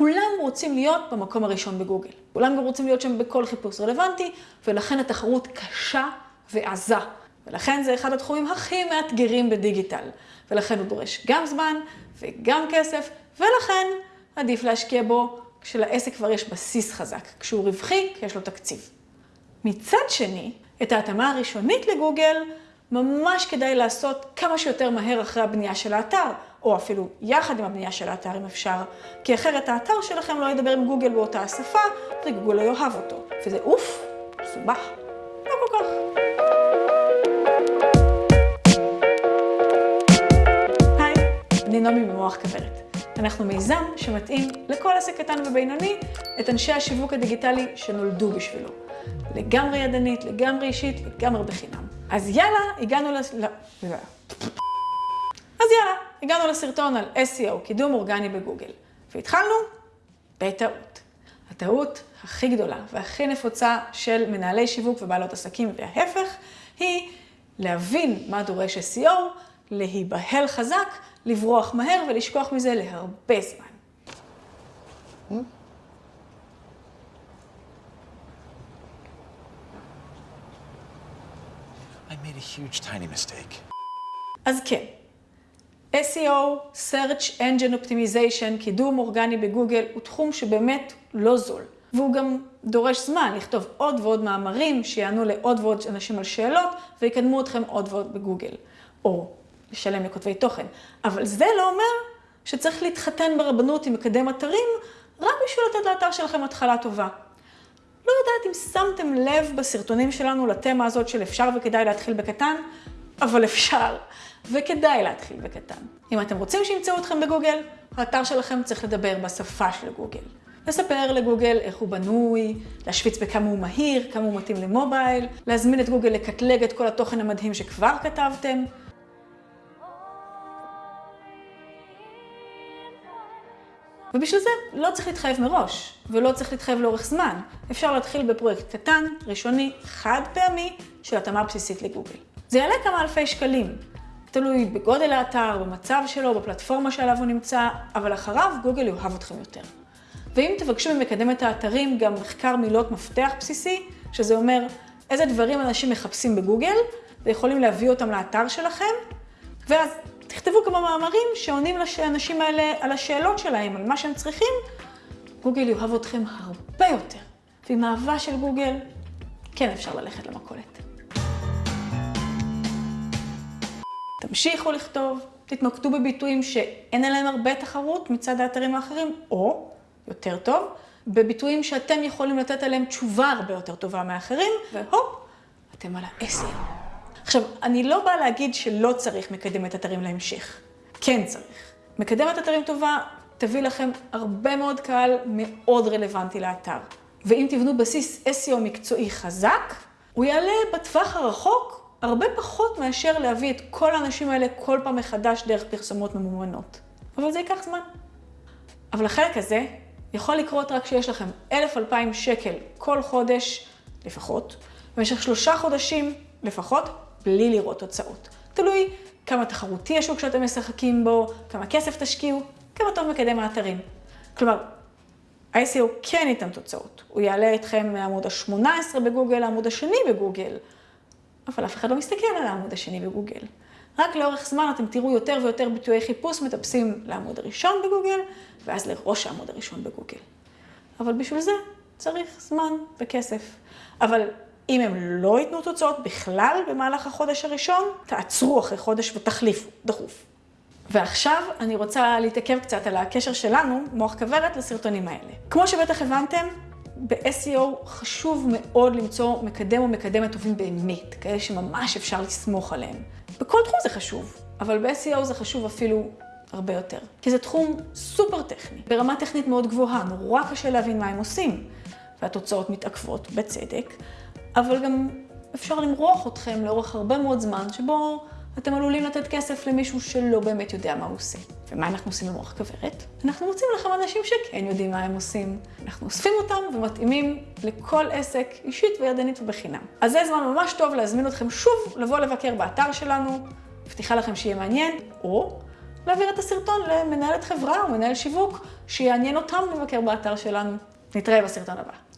כולם רוצים להיות במקום הראשון בגוגל. כולם גם רוצים להיות שם בכל חיפוש רלוונטי, ולכן התחרות קשה ועזה. ולכן זה אחד התחומים הכי מאתגרים בדיגיטל. ולכן הוא דורש גם זמן וגם כסף, ולכן עדיף להשקיע בו כשלעסק כבר יש בסיס חזק, כשהוא רווחי, כי יש לו תקציב. מצד שני, את ההתאמה הראשונית לגוגל, ממש כדאי לעשות כמה שיותר מהר אחרי הבנייה של האתר, או אפילו יחד עם הבנייה של האתר אם אפשר, כי אחרת האתר שלכם לא ידבר עם גוגל באותה השפה, וגוגל לא יאהב אותו. וזה אוף, מסובך. לא כל כך. היי, אני נעמי במוח כוורת. אנחנו מיזם שמתאים לכל עסק קטן ובינוני את אנשי השיווק הדיגיטלי שנולדו בשבילו. לגמרי ידנית, לגמרי אישית, לגמרי בחינם. אז יאללה, הגענו. לא, לא. אז יאללה, הגענו לסרטון על SEO, קידום אורגני בגוגל. והתחלנו בטעות. הטעות הכי גדולה והכי נפוצה של מנהלי שיווק ובעלות עסקים וההפך, היא להבין מה דורש SEO, להיבהל חזק, לברוח מהר ולשכוח מזה להרבה זמן. I made a huge tiny mistake. אז כן, SEO, Search Engine Optimization, קידום אורגני בגוגל, הוא תחום שבאמת לא זול. והוא גם דורש זמן לכתוב עוד ועוד מאמרים שיענו לעוד ועוד אנשים על שאלות ויקדמו אתכם עוד ועוד בגוגל. או לשלם לכותבי תוכן. אבל זה לא אומר שצריך להתחתן ברבנות עם מקדם אתרים רק בשביל לתת לאתר שלכם התחלה טובה. לא יודעת אם שמתם לב בסרטונים שלנו לתמה הזאת של אפשר וכדאי להתחיל בקטן, אבל אפשר, וכדאי להתחיל בקטן. אם אתם רוצים שימצאו אתכם בגוגל, האתר שלכם צריך לדבר בשפה של גוגל. לספר לגוגל איך הוא בנוי, להשוויץ בכמה הוא מהיר, כמה הוא מתאים למובייל, להזמין את גוגל לקטלג את כל התוכן המדהים שכבר כתבתם. ובשביל זה לא צריך להתחייב מראש, ולא צריך להתחייב לאורך זמן. אפשר להתחיל בפרויקט קטן, ראשוני, חד פעמי, של התאמה בסיסית לגוגל. זה יעלה כמה אלפי שקלים. תלוי בגודל האתר, במצב שלו, בפלטפורמה שעליו הוא נמצא, אבל אחריו גוגל יאהב אתכם יותר. ואם תבקשו ממקדמת האתרים גם מחקר מילות מפתח בסיסי, שזה אומר איזה דברים אנשים מחפשים בגוגל, ויכולים להביא אותם לאתר שלכם, ואז תכתבו כמה מאמרים שעונים לאנשים האלה על השאלות שלהם, על מה שהם צריכים, גוגל יאהב אתכם הרבה יותר. ועם אהבה של גוגל, כן אפשר ללכת למכולת. תמשיכו לכתוב, תתמקדו בביטויים שאין עליהם הרבה תחרות מצד האתרים האחרים, או, יותר טוב, בביטויים שאתם יכולים לתת עליהם תשובה הרבה יותר טובה מאחרים, והופ, אתם על ה-SEO. עכשיו, אני לא באה להגיד שלא צריך מקדמת אתרים להמשך. כן צריך. מקדמת אתרים טובה תביא לכם הרבה מאוד קהל מאוד רלוונטי לאתר. ואם תבנו בסיס SEO מקצועי חזק, הוא יעלה בטווח הרחוק הרבה פחות מאשר להביא את כל האנשים האלה כל פעם מחדש דרך פרסומות ממומנות. אבל זה ייקח זמן. אבל החלק הזה יכול לקרות רק כשיש לכם 1,000-2,000 שקל כל חודש לפחות, במשך שלושה חודשים לפחות, בלי לראות תוצאות. תלוי כמה תחרותי השוק שאתם משחקים בו, כמה כסף תשקיעו, כמה טוב מקדם האתרים. כלומר, ה-SEO כן ייתן תוצאות. הוא יעלה אתכם מעמוד ה-18 בגוגל לעמוד השני בגוגל, אבל אף אחד לא מסתכל על העמוד השני בגוגל. רק לאורך זמן אתם תראו יותר ויותר ביטויי חיפוש מטפסים לעמוד הראשון בגוגל, ואז לראש העמוד הראשון בגוגל. אבל בשביל זה צריך זמן וכסף. אבל אם הם לא ייתנו תוצאות בכלל במהלך החודש הראשון, תעצרו אחרי חודש ותחליפו, דחוף. ועכשיו אני רוצה להתעכב קצת על הקשר שלנו, מוח כוורת, לסרטונים האלה. כמו שבטח הבנתם, ב-SEO חשוב מאוד למצוא מקדם או מקדמת טובים באמת, כאלה שממש אפשר לסמוך עליהם. בכל תחום זה חשוב, אבל ב-SEO זה חשוב אפילו הרבה יותר. כי זה תחום סופר טכני, ברמה טכנית מאוד גבוהה, נורא קשה להבין מה הם עושים. והתוצאות מתעכבות, בצדק, אבל גם אפשר למרוח אתכם לאורך הרבה מאוד זמן, שבו אתם עלולים לתת כסף למישהו שלא באמת יודע מה הוא עושה. ומה אנחנו עושים במוח כוורת? אנחנו מוצאים לכם אנשים שכן יודעים מה הם עושים. אנחנו אוספים אותם ומתאימים לכל עסק, אישית וידנית ובחינם. אז זה זמן ממש טוב להזמין אתכם שוב לבוא לבקר באתר שלנו, מבטיחה לכם שיהיה מעניין, או להעביר את הסרטון למנהלת חברה או מנהל שיווק, שיעניין אותם לבקר באתר שלנו. נתראה בסרטון הבא.